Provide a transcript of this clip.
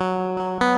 Música